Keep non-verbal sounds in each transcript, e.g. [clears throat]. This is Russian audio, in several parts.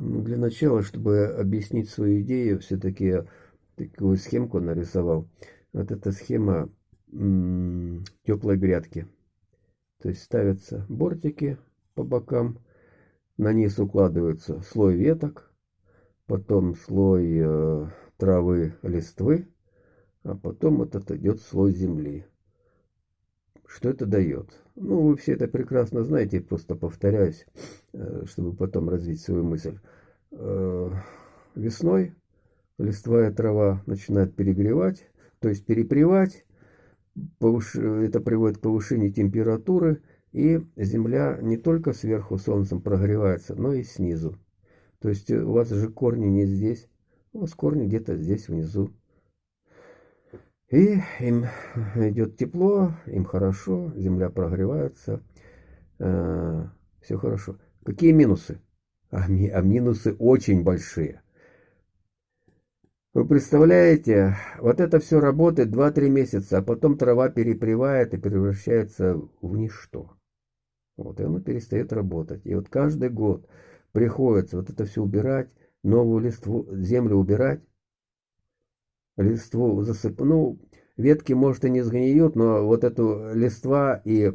Ну, для начала, чтобы объяснить свою идею, все-таки такую схемку нарисовал. Вот эта схема теплой грядки. То есть ставятся бортики по бокам, на низ укладывается слой веток, потом слой э, травы, листвы, а потом вот это идет слой земли. Что это дает? Ну, вы все это прекрасно знаете, просто повторяюсь, э, чтобы потом развить свою мысль. Э, весной листвая трава начинает перегревать, то есть перепревать, это приводит к повышению температуры, и земля не только сверху солнцем прогревается, но и снизу. То есть у вас же корни не здесь, у вас корни где-то здесь внизу. И им идет тепло, им хорошо, земля прогревается, э, все хорошо. Какие минусы? А, ми, а минусы очень большие. Вы представляете, вот это все работает 2-3 месяца, а потом трава перепревает и превращается в ничто. Вот, и оно перестает работать. И вот каждый год приходится вот это все убирать, новую листву, землю убирать, листву засыпать. Ну, ветки, может, и не сгниют, но вот эту листва и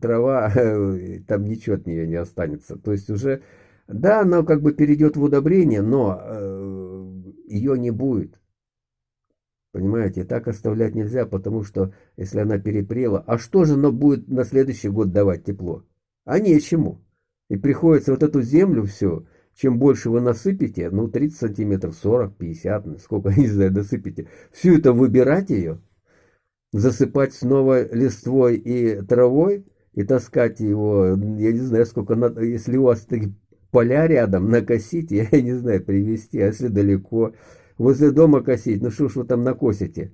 трава, [laughs] там ничего от нее не останется. То есть уже, да, она как бы перейдет в удобрение, но э, ее не будет. Понимаете, так оставлять нельзя, потому что если она перепрела, а что же она будет на следующий год давать тепло? А нечему. И приходится вот эту землю все, чем больше вы насыпите, ну 30 сантиметров, 40, 50, сколько, [laughs] не знаю, насыпите, всю это выбирать ее, засыпать снова листвой и травой, и таскать его, я не знаю, сколько надо, если у вас такие поля рядом, накосить, [laughs] я не знаю, привезти, а если далеко, возле дома косить, ну что ж вы там накосите?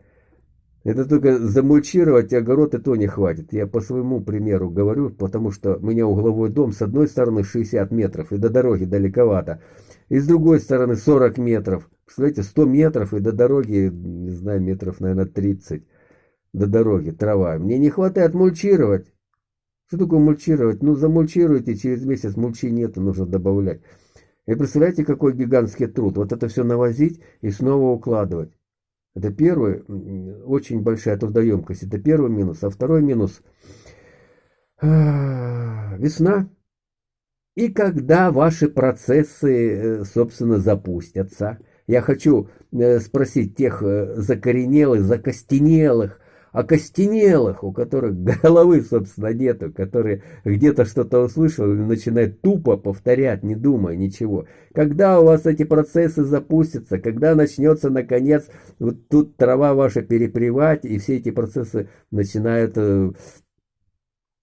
Это только замульчировать огород и то не хватит. Я по своему примеру говорю, потому что у меня угловой дом с одной стороны 60 метров и до дороги далековато, и с другой стороны 40 метров. Представляете, 100 метров и до дороги, не знаю, метров, наверное, 30 до дороги, трава. Мне не хватает мульчировать. Что такое мульчировать? Ну, замульчируйте, через месяц мульчи нет, нужно добавлять. И представляете, какой гигантский труд. Вот это все навозить и снова укладывать. Это первый, очень большая трудоемкость. Это первый минус. А второй минус а, – весна. И когда ваши процессы, э, собственно, запустятся. Я хочу э, спросить тех э, закоренелых, закостенелых, окостенелых, у которых головы, собственно, нету, которые где-то что-то услышали и начинают тупо повторять, не думая ничего. Когда у вас эти процессы запустятся, когда начнется, наконец, вот тут трава ваша перепревать, и все эти процессы начинают э,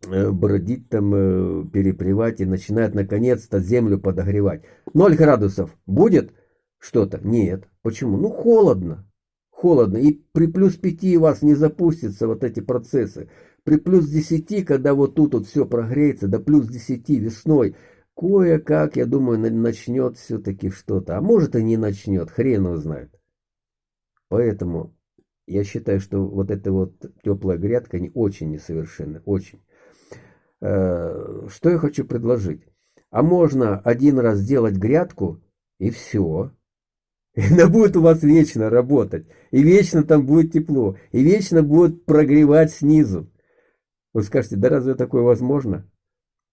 э, бродить там, э, перепревать, и начинают, наконец-то, землю подогревать. Ноль градусов будет что-то? Нет. Почему? Ну, холодно холодно. И при плюс 5 у вас не запустятся вот эти процессы. При плюс 10, когда вот тут вот все прогреется, до плюс 10 весной, кое-как, я думаю, начнет все-таки что-то. А может и не начнет, хрен его знает. Поэтому я считаю, что вот эта вот теплая грядка не очень несовершенна, очень. Э, что я хочу предложить? А можно один раз сделать грядку и все. Она будет у вас вечно работать. И вечно там будет тепло. И вечно будет прогревать снизу. Вы скажете, да разве такое возможно?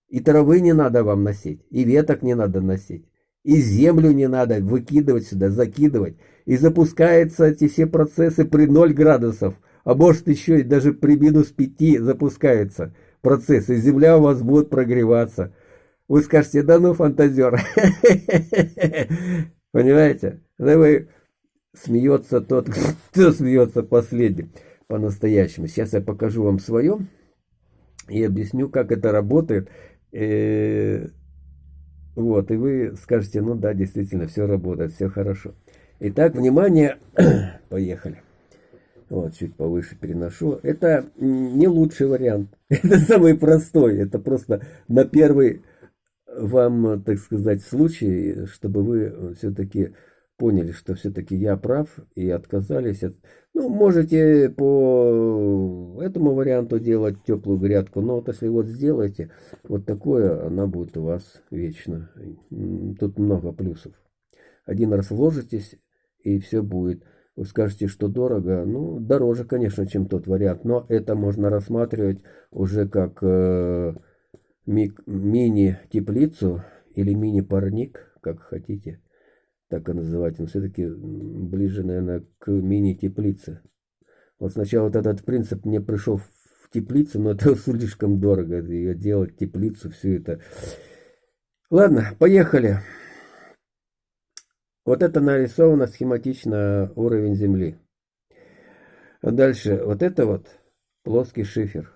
И травы не надо вам носить, и веток не надо носить, и землю не надо выкидывать сюда, закидывать. И запускаются эти все процессы при 0 градусов, а может еще и даже при минус 5 запускаются процессы, и земля у вас будет прогреваться. Вы скажете, да ну фантазер. [laughs] Понимаете? Давай смеется тот, [laughs] кто смеется последним по-настоящему. Сейчас я покажу вам свое и объясню, как это работает. Э, вот, и вы скажете, ну да, действительно, все работает, все хорошо. Итак, внимание, [clears throat] поехали. Вот, чуть повыше переношу. Это не лучший вариант. [laughs] Это самый простой. Это просто на первый вам, так сказать, случай, чтобы вы все-таки поняли, что все-таки я прав и отказались от... Ну, можете по этому варианту делать теплую грядку, но вот если вот сделаете вот такое, она будет у вас вечно. Тут много плюсов. Один раз вложитесь, и все будет. Вы скажете, что дорого. Ну, дороже, конечно, чем тот вариант, но это можно рассматривать уже как э, ми мини-теплицу или мини-парник, как хотите так и называть, но все-таки ближе, наверное, к мини-теплице. Вот сначала вот этот принцип мне пришел в теплицу, но это [laughs] слишком дорого, ее делать, теплицу, все это. Ладно, поехали. Вот это нарисовано схематично уровень Земли. Дальше, вот это вот плоский шифер.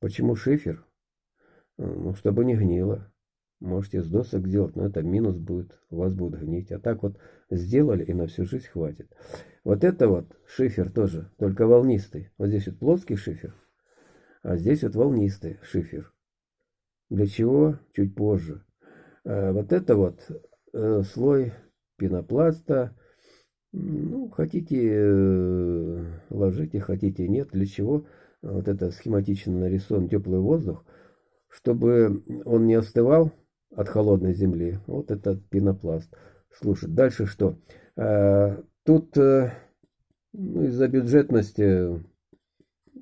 Почему шифер? Ну, чтобы не гнило. Можете с досок сделать, но это минус будет, у вас будет гнить. А так вот сделали и на всю жизнь хватит. Вот это вот шифер тоже, только волнистый. Вот здесь вот плоский шифер, а здесь вот волнистый шифер. Для чего? Чуть позже. А вот это вот э, слой пенопласта. Ну, хотите э, ложите, хотите нет. Для чего? Вот это схематично нарисован теплый воздух, чтобы он не остывал от холодной земли. Вот этот пенопласт. Слушай, дальше что? А, тут э, ну, из-за бюджетности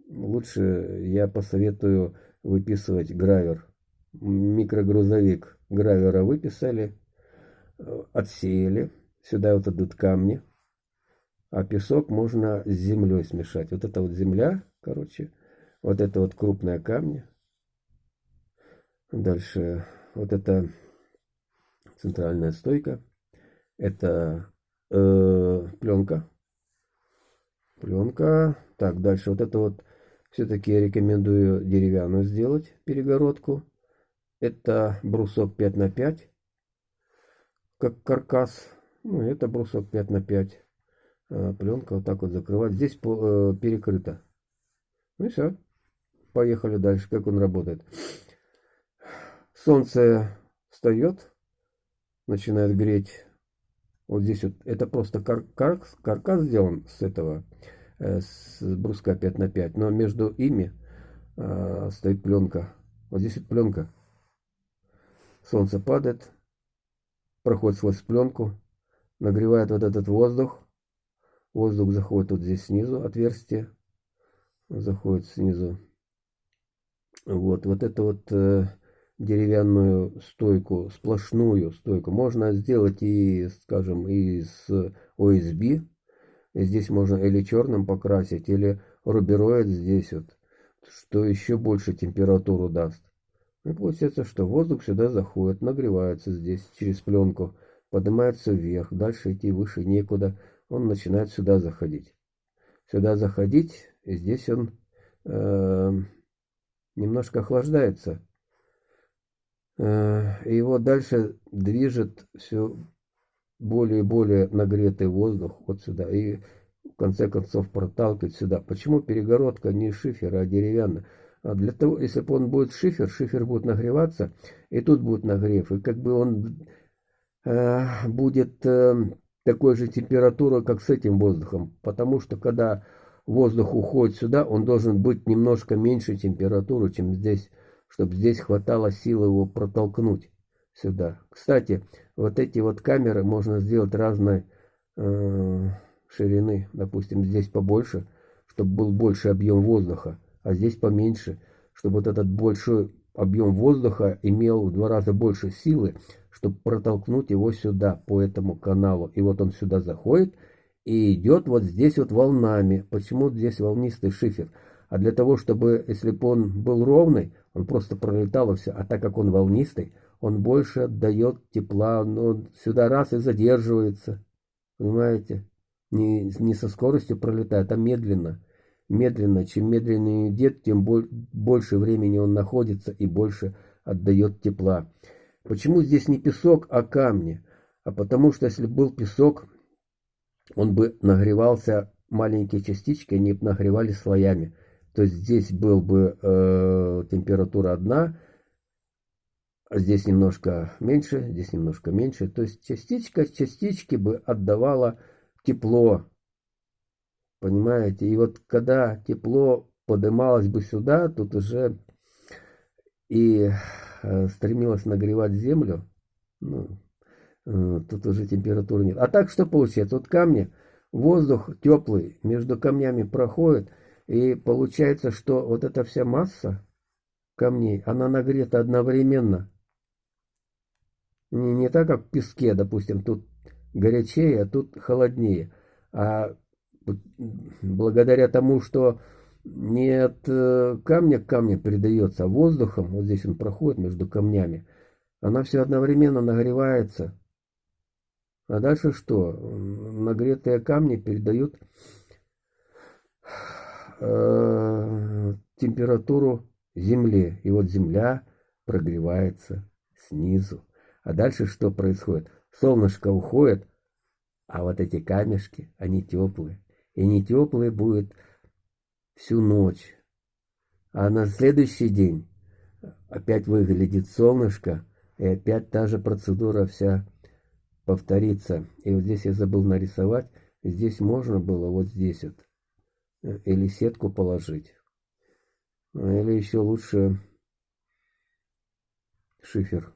лучше я посоветую выписывать гравер. Микрогрузовик гравера выписали, э, отсеяли. Сюда вот идут камни. А песок можно с землей смешать. Вот это вот земля, короче. Вот это вот крупные камни. Дальше вот это центральная стойка, это э, пленка, пленка. Так, дальше вот это вот все-таки я рекомендую деревянную сделать перегородку. Это брусок 5 на 5 как каркас. Ну, это брусок 5 на 5 а, Пленка вот так вот закрывать. Здесь по, э, перекрыто. Ну и все. Поехали дальше, как он работает. Солнце встает, начинает греть. Вот здесь вот, это просто кар кар каркас сделан с этого, э, с бруска 5 на 5 но между ими э, стоит пленка. Вот здесь вот пленка. Солнце падает, проходит сквозь пленку, нагревает вот этот воздух. Воздух заходит вот здесь снизу, отверстие. Заходит снизу. Вот, вот это вот э, деревянную стойку, сплошную стойку. Можно сделать и, скажем, из OSB. Здесь можно или черным покрасить, или рубероид здесь вот, что еще больше температуру даст. И получается, что воздух сюда заходит, нагревается здесь через пленку, поднимается вверх, дальше идти выше некуда, он начинает сюда заходить. Сюда заходить, и здесь он э, немножко охлаждается. Э, его дальше движет все более и более нагретый воздух вот сюда. И в конце концов проталкивает сюда. Почему перегородка не шифер, а деревянная? А для того, если бы он будет шифер, шифер будет нагреваться, и тут будет нагрев. И как бы он э, будет э, такой же температуры, как с этим воздухом. Потому что когда воздух уходит сюда, он должен быть немножко меньше температуры, чем здесь чтобы здесь хватало силы его протолкнуть сюда. Кстати, вот эти вот камеры можно сделать разной э, ширины. Допустим, здесь побольше, чтобы был больше объем воздуха, а здесь поменьше, чтобы вот этот большой объем воздуха имел в два раза больше силы, чтобы протолкнуть его сюда, по этому каналу. И вот он сюда заходит и идет вот здесь вот волнами. Почему здесь волнистый шифер? А для того, чтобы, если бы он был ровный, он просто пролетал и все. А так как он волнистый, он больше отдает тепла, но сюда раз и задерживается. Понимаете? Не, не со скоростью пролетает, а медленно. Медленно. Чем медленнее идет, тем боль, больше времени он находится и больше отдает тепла. Почему здесь не песок, а камни? А потому что если был песок, он бы нагревался, маленькие частички, они нагревались слоями. То здесь был бы э, температура одна, здесь немножко меньше, здесь немножко меньше. То есть частичка частички бы отдавала тепло. Понимаете? И вот когда тепло поднималось бы сюда, тут уже и э, стремилось нагревать землю, ну, э, тут уже температуры нет. А так что получается? Вот камни, воздух теплый между камнями проходит, и получается, что вот эта вся масса камней, она нагрета одновременно. Не, не так, как в песке, допустим, тут горячее, а тут холоднее. А благодаря тому, что не от э, камня к камню передается, а воздухом, вот здесь он проходит между камнями, она все одновременно нагревается. А дальше что? Нагретые камни передают э, температуру земле. И вот земля прогревается снизу. А дальше что происходит? Солнышко уходит, а вот эти камешки, они теплые. И не теплые будет всю ночь. А на следующий день опять выглядит солнышко, и опять та же процедура вся повторится. И вот здесь я забыл нарисовать. Здесь можно было вот здесь вот. Или сетку положить. Или еще лучше шифер,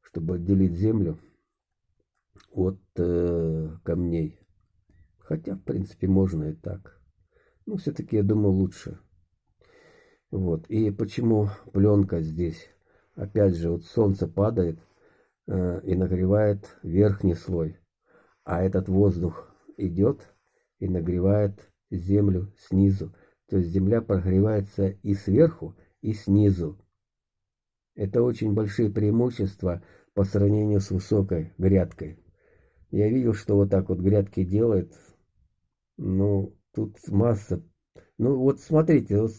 чтобы отделить землю от э, камней. Хотя, в принципе, можно и так. Но все-таки, я думаю, лучше. Вот. И почему пленка здесь? Опять же, вот солнце падает э, и нагревает верхний слой. А этот воздух идет и нагревает землю снизу. То есть земля прогревается и сверху, и снизу. Это очень большие преимущества по сравнению с высокой грядкой. Я видел, что вот так вот грядки делают ну, тут масса. Ну, вот смотрите, вот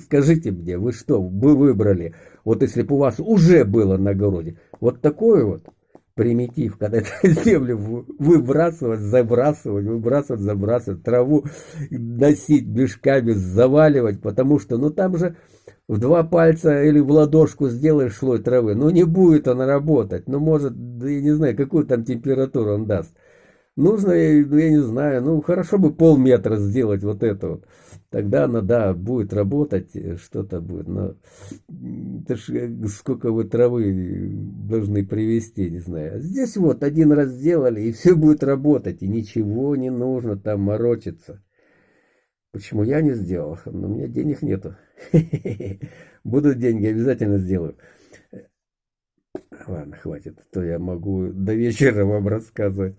скажите мне, вы что, вы выбрали, вот если бы у вас уже было на огороде, вот такой вот примитив, когда это [laughs] землю выбрасывать, забрасывать, выбрасывать, забрасывать, траву носить мешками, заваливать, потому что, ну, там же в два пальца или в ладошку сделаешь слой травы, ну, не будет она работать, ну, может, я не знаю, какую там температуру он даст. Нужно, ну, я не знаю, ну, хорошо бы полметра сделать вот это вот. Тогда она, да, будет работать, э, что-то будет. Но это ж э, сколько вы травы должны привезти, не знаю. А здесь вот один раз сделали, и все будет работать, и ничего не нужно там морочиться. Почему я не сделал? Но у меня денег нету. [laughs] Будут деньги, обязательно сделаю. Ладно, хватит, то я могу до вечера вам рассказывать.